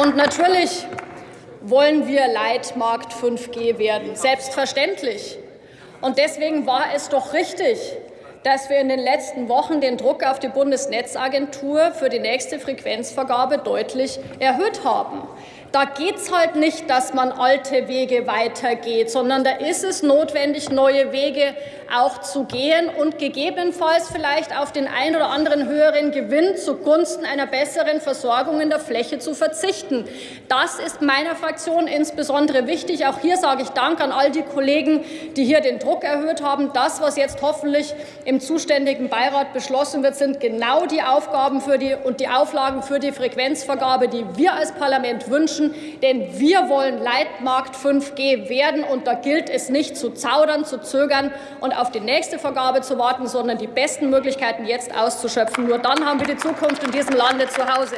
Und natürlich wollen wir Leitmarkt 5G werden, selbstverständlich. Und deswegen war es doch richtig, dass wir in den letzten Wochen den Druck auf die Bundesnetzagentur für die nächste Frequenzvergabe deutlich erhöht haben. Da geht es halt nicht, dass man alte Wege weitergeht, sondern da ist es notwendig, neue Wege auch zu gehen und gegebenenfalls vielleicht auf den ein oder anderen höheren Gewinn zugunsten einer besseren Versorgung in der Fläche zu verzichten. Das ist meiner Fraktion insbesondere wichtig. Auch hier sage ich Dank an all die Kollegen, die hier den Druck erhöht haben. Das, was jetzt hoffentlich im zuständigen Beirat beschlossen wird, sind genau die Aufgaben für die und die Auflagen für die Frequenzvergabe, die wir als Parlament wünschen wünschen, denn wir wollen Leitmarkt 5G werden. Und da gilt es nicht zu zaudern, zu zögern und auf die nächste Vergabe zu warten, sondern die besten Möglichkeiten jetzt auszuschöpfen. Nur dann haben wir die Zukunft in diesem Lande zu Hause.